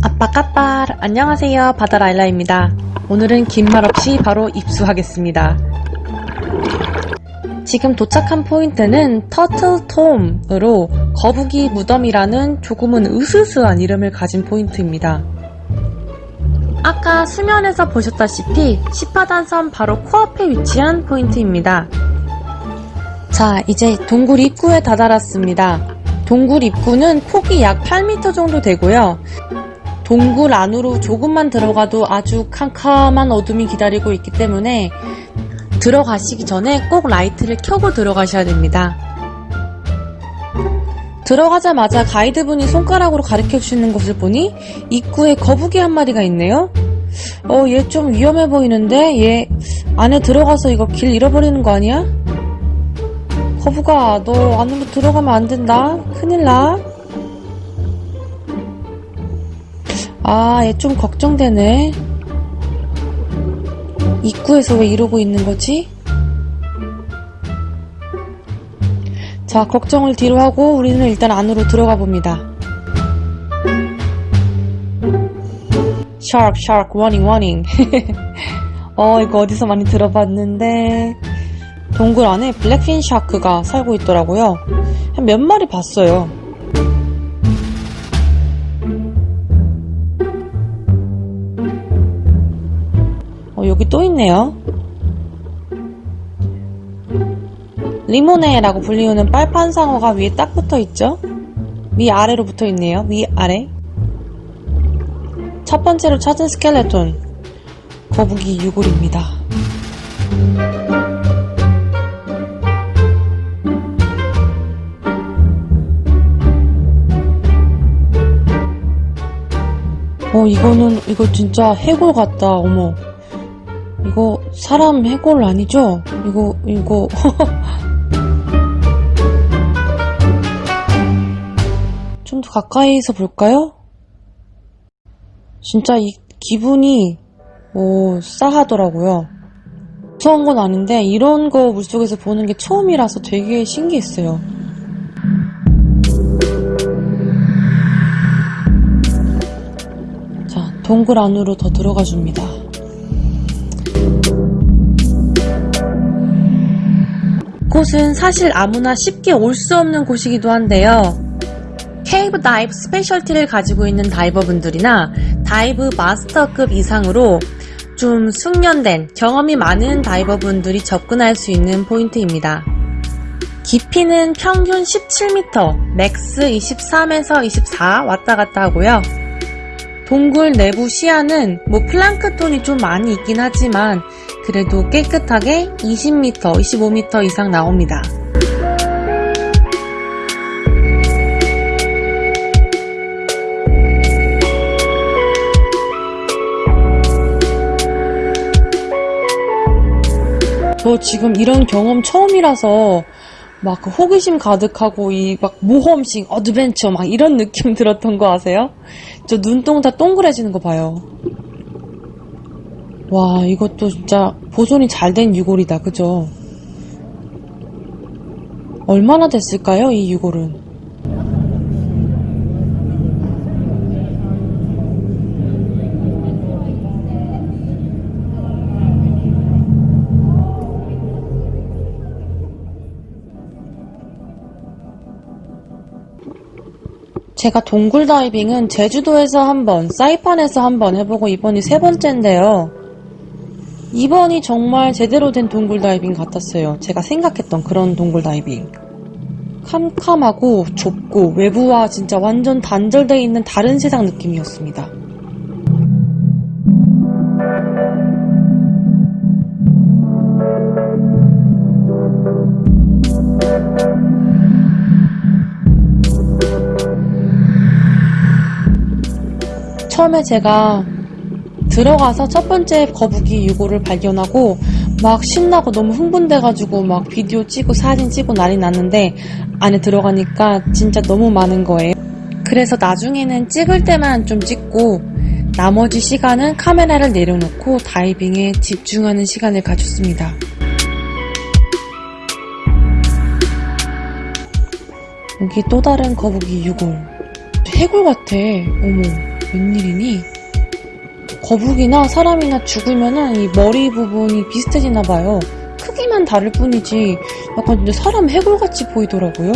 아빠까빠 안녕하세요. 바다라일라입니다. 오늘은 긴 말 없이 바로 입수하겠습니다. 지금 도착한 포인트는 터틀톰으로 거북이 무덤이라는 조금은 으스스한 이름을 가진 포인트입니다. 아까 수면에서 보셨다시피 시파단섬 바로 코앞에 위치한 포인트입니다. 자 이제 동굴 입구에 다다랐습니다. 동굴 입구는 폭이 약 8m 정도 되고요 동굴 안으로 조금만 들어가도 아주 캄캄한 어둠이 기다리고 있기 때문에 들어가시기 전에 꼭 라이트를 켜고 들어가셔야 됩니다. 들어가자마자 가이드분이 손가락으로 가르쳐 주시는 것을 보니 입구에 거북이 한 마리가 있네요. 어, 얘 좀 위험해 보이는데? 얘 안에 들어가서 이거 길 잃어버리는 거 아니야? 거북아, 너 안으로 들어가면 안 된다. 큰일 나. 아, 얘 좀 걱정되네. 입구에서 왜 이러고 있는 거지? 자, 걱정을 뒤로 하고 우리는 일단 안으로 들어가 봅니다. Shark, shark, warning, warning. 어, 이거 어디서 많이 들어봤는데. 동굴 안에 blackfin shark가 살고 있더라고요. 한 몇 마리 봤어요. 어, 여기 또 있네요. remora라고 불리우는 빨판 상어가 위에 딱 붙어 있죠? 위아래로 붙어 있네요. 위아래. 첫 번째로 찾은 스켈레톤. 거북이 유골입니다. 어, 이거는, 이거 진짜 해골 같다. 어머. 이거 사람 해골 아니죠? 이거 이거 좀 더 가까이서 볼까요? 진짜 이 기분이 오 싸하더라고요. 무서운 건 아닌데 이런 거 물속에서 보는 게 처음이라서 되게 신기했어요. 자 동굴 안으로 더 들어가 줍니다. 곳은 사실 아무나 쉽게 올 수 없는 곳이기도 한데요. cave dive specialty를 가지고 있는 다이버분들이나 dive master급 이상으로 좀 숙련된 경험이 많은 다이버분들이 접근할 수 있는 포인트입니다. 깊이는 평균 17m, max 23에서 24 왔다 갔다 하고요. 동굴 내부 시야는 뭐 플랑크톤이 좀 많이 있긴 하지만 그래도 깨끗하게 20m, 25m 이상 나옵니다. 저 지금 이런 경험 처음이라서 막 그 호기심 가득하고 이 막 모험식 adventure 막 이런 느낌 들었던 거 아세요? 저 눈동자 동그래지는 거 봐요. 와 이것도 진짜 보존이 잘 된 유골이다 그죠? 얼마나 됐을까요 이 유골은? 제가 동굴 다이빙은 제주도에서 한 번, 사이판에서 한번 해보고 이번이 세 번째인데요. 이번이 정말 제대로 된 동굴 다이빙 같았어요. 제가 생각했던 그런 동굴 다이빙. 캄캄하고 좁고 외부와 진짜 완전 단절되어 있는 다른 세상 느낌이었습니다. 처음에 제가 들어가서 첫 번째 거북이 유골을 발견하고 막 신나고 너무 흥분돼가지고 막 비디오 찍고 사진 찍고 난리 났는데 안에 들어가니까 진짜 너무 많은 거예요. 그래서 나중에는 찍을 때만 좀 찍고 나머지 시간은 카메라를 내려놓고 다이빙에 집중하는 시간을 가졌습니다. 여기 또 다른 거북이 유골. 해골 같아. 어머. 웬일이니? 거북이나 사람이나 죽으면은 이 머리 부분이 비슷해지나 봐요. 크기만 다를 뿐이지 약간 근데 사람 해골같이 보이더라고요.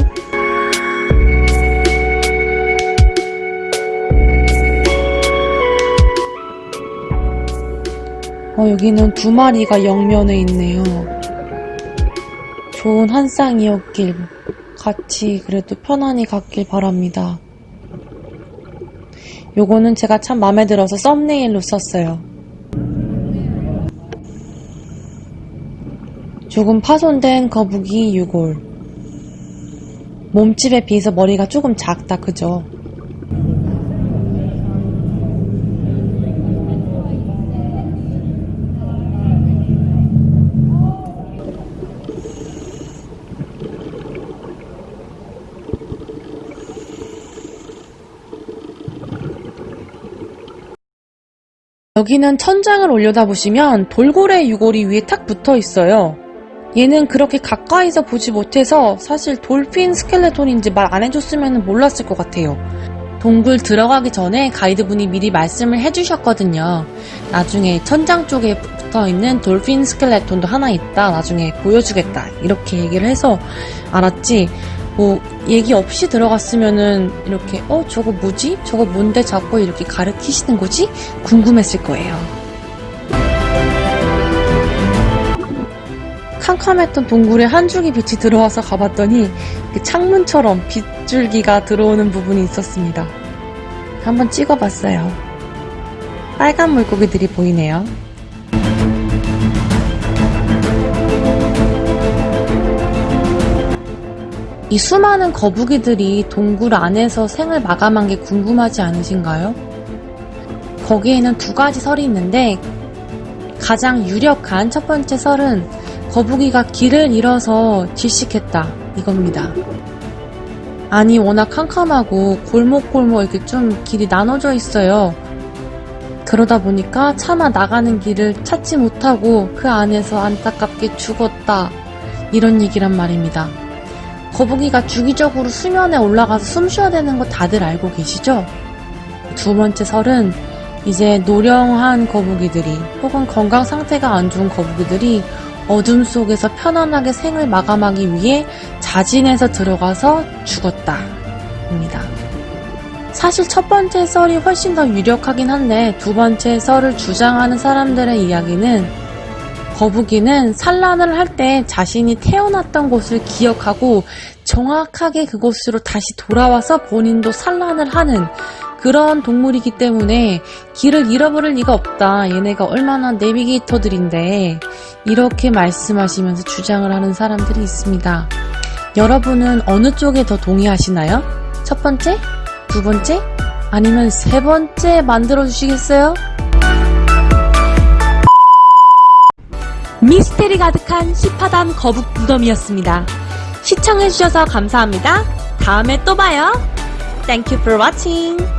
어, 여기는 두 마리가 영면에 있네요. 좋은 한 쌍이었길 같이 그래도 편안히 갔길 바랍니다. 요거는 제가 참 마음에 들어서 썸네일로 썼어요. 조금 파손된 거북이 유골. 몸집에 비해서 머리가 조금 작다, 그죠? 여기는 천장을 올려다보시면 돌고래 유골이 위에 탁 붙어 있어요. 얘는 그렇게 가까이서 보지 못해서 사실 돌핀 스켈레톤인지 말 안 해줬으면 몰랐을 것 같아요. 동굴 들어가기 전에 가이드분이 미리 말씀을 해주셨거든요. 나중에 천장 쪽에 붙어 있는 돌핀 스켈레톤도 하나 있다. 나중에 보여주겠다. 이렇게 얘기를 해서 알았지. 뭐 얘기 없이 들어갔으면은 이렇게 어 저거 뭐지? 저거 뭔데 자꾸 이렇게 가르치시는 거지? 궁금했을 거예요. 캄캄했던 동굴에 한 줄기 빛이 들어와서 가봤더니 그 창문처럼 빗줄기가 들어오는 부분이 있었습니다. 한번 찍어봤어요. 빨간 물고기들이 보이네요. 이 수많은 거북이들이 동굴 안에서 생을 마감한 게 궁금하지 않으신가요? 거기에는 두 가지 설이 있는데 가장 유력한 첫 번째 설은 거북이가 길을 잃어서 질식했다 이겁니다. 아니 워낙 캄캄하고 골목골목 이렇게 좀 길이 나눠져 있어요. 그러다 보니까 차마 나가는 길을 찾지 못하고 그 안에서 안타깝게 죽었다 이런 얘기란 말입니다. 거북이가 주기적으로 수면에 올라가서 숨 쉬어야 되는 거 다들 알고 계시죠? 두 번째 설은 이제 노령한 거북이들이 혹은 건강 상태가 안 좋은 거북이들이 어둠 속에서 편안하게 생을 마감하기 위해 자진해서 들어가서 죽었다. 입니다. 사실 첫 번째 썰이 훨씬 더 유력하긴 한데 두 번째 썰을 주장하는 사람들의 이야기는 거북이는 산란을 할 때 자신이 태어났던 곳을 기억하고 정확하게 그곳으로 다시 돌아와서 본인도 산란을 하는 그런 동물이기 때문에 길을 잃어버릴 리가 없다. 얘네가 얼마나 내비게이터들인데 이렇게 말씀하시면서 주장을 하는 사람들이 있습니다. 여러분은 어느 쪽에 더 동의하시나요? 첫 번째? 두 번째? 아니면 세 번째 만들어 주시겠어요? 미스테리 가득한 시파담 거북 무덤이었습니다. 시청해주셔서 감사합니다. 다음에 또 봐요. Thank you for watching.